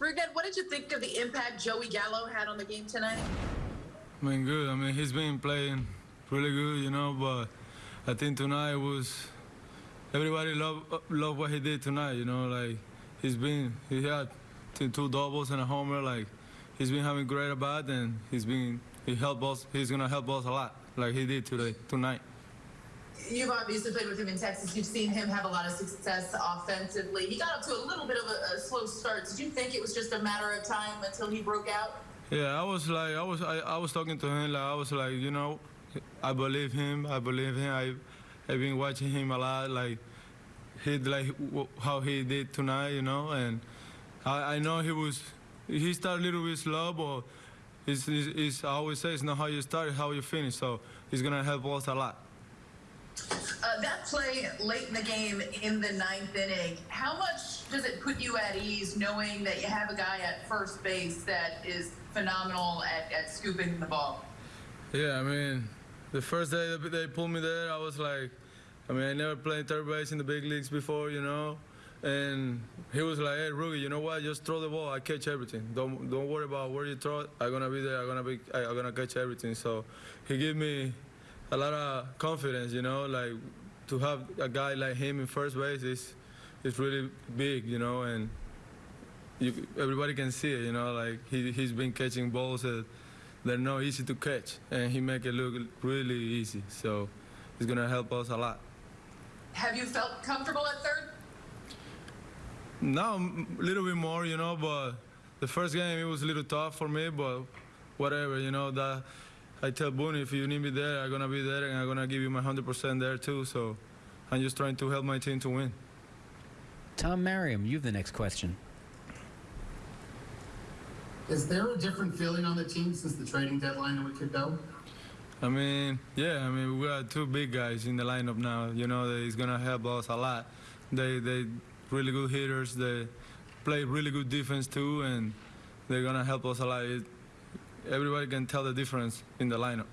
Rougned, what did you think of the impact Joey Gallo had on the game tonight? I mean, good. I mean, he's been playing really good, you know, but I think tonight was everybody loved, love what he did tonight, you know, like he's been he had two doubles and a homer, like he's been having great at bat and he's been he helped us he's gonna help us a lot, like he did today tonight. You've obviously played with him in Texas. You've seen him have a lot of success offensively. He got up to a little bit of a, a slow start. Did you think it was just a matter of time until he broke out? Yeah, I was like, I was, I, I was talking to him. Like, I was like, you know, I believe him. I believe him. I, I've been watching him a lot. Like, he like how he did tonight, you know, and I, I know he was. He started a little bit slow, but it's, it's, it's I always say it's not how you start, it's how you finish. So he's gonna help us a lot. Uh, that play late in the game in the ninth inning, how much does it put you at ease knowing that you have a guy at first base that is phenomenal at, at scooping the ball? Yeah, I mean, the first day they pulled me there, I was like, I mean, I never played third base in the big leagues before, you know. And he was like, "Hey, Rugi, you know what? Just throw the ball. I catch everything. Don't don't worry about where you throw it. I'm gonna be there. I'm gonna be. I'm gonna catch everything." So he gave me a lot of confidence, you know. Like to have a guy like him in first base is is really big, you know. And you, everybody can see it, you know. Like he he's been catching balls that they're not easy to catch, and he make it look really easy. So it's gonna help us a lot. Have you felt comfortable at third? Now a little bit more, you know, but the first game it was a little tough for me, but whatever, you know. That I tell Boone if you need me there, I'm gonna be there, and I'm gonna give you my 100% there too. So I'm just trying to help my team to win. Tom Merriam, you have the next question. Is there a different feeling on the team since the trading deadline a week ago? I mean, yeah, I mean, we got two big guys in the lineup now. You know, that is gonna help us a lot. They they really good hitters. They play really good defense too, and they're gonna help us a lot. It, everybody can tell the difference in the lineup.